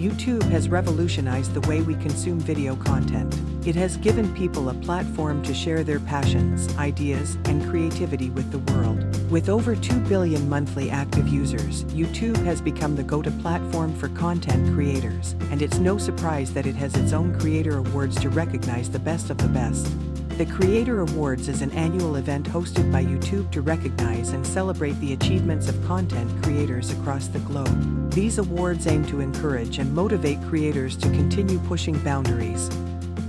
YouTube has revolutionized the way we consume video content. It has given people a platform to share their passions, ideas, and creativity with the world. With over 2 billion monthly active users, YouTube has become the go-to platform for content creators, and it's no surprise that it has its own Creator Awards to recognize the best of the best. The Creator Awards is an annual event hosted by YouTube to recognize and celebrate the achievements of content creators across the globe. These awards aim to encourage and motivate creators to continue pushing boundaries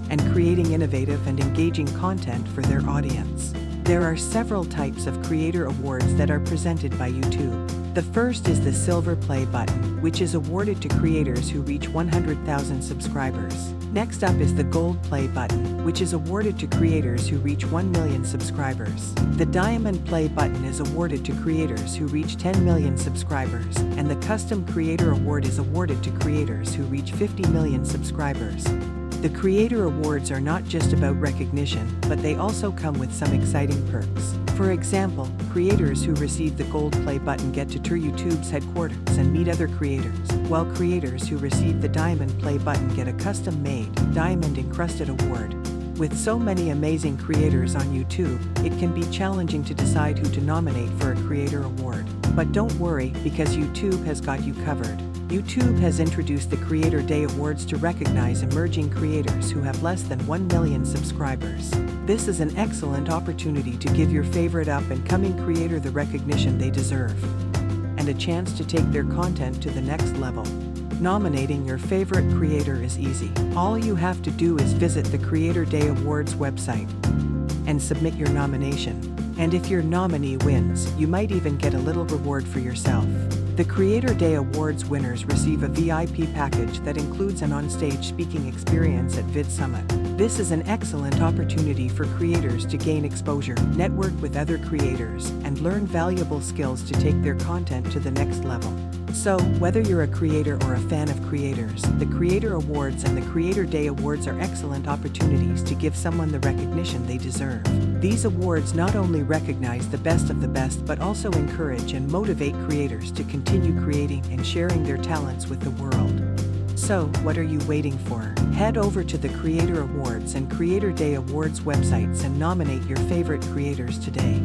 and creating innovative and engaging content for their audience. There are several types of Creator Awards that are presented by YouTube. The first is the Silver Play button, which is awarded to creators who reach 100,000 subscribers. Next up is the Gold Play button, which is awarded to creators who reach 1 million subscribers. The Diamond Play button is awarded to creators who reach 10 million subscribers, and the Custom Creator Award is awarded to creators who reach 50 million subscribers. The Creator Awards are not just about recognition, but they also come with some exciting perks. For example, creators who receive the Gold Play button get to tour YouTube's headquarters and meet other creators, while creators who receive the Diamond Play button get a custom-made, diamond-encrusted award. With so many amazing creators on YouTube, it can be challenging to decide who to nominate for a Creator Award. But don't worry, because YouTube has got you covered. YouTube has introduced the Creator Day Awards to recognize emerging creators who have less than 1 million subscribers. This is an excellent opportunity to give your favorite up-and-coming creator the recognition they deserve and a chance to take their content to the next level. Nominating your favorite creator is easy. All you have to do is visit the Creator Day Awards website and submit your nomination. And if your nominee wins, you might even get a little reward for yourself. The Creator Day Awards winners receive a VIP package that includes an onstage speaking experience at VidSummit. This is an excellent opportunity for creators to gain exposure, network with other creators, and learn valuable skills to take their content to the next level. So, whether you're a creator or a fan of creators, the Creator Awards and the Creator Day Awards are excellent opportunities to give someone the recognition they deserve. These awards not only recognize the best of the best but also encourage and motivate creators to continue creating and sharing their talents with the world. So, what are you waiting for? Head over to the Creator Awards and Creator Day Awards websites and nominate your favorite creators today.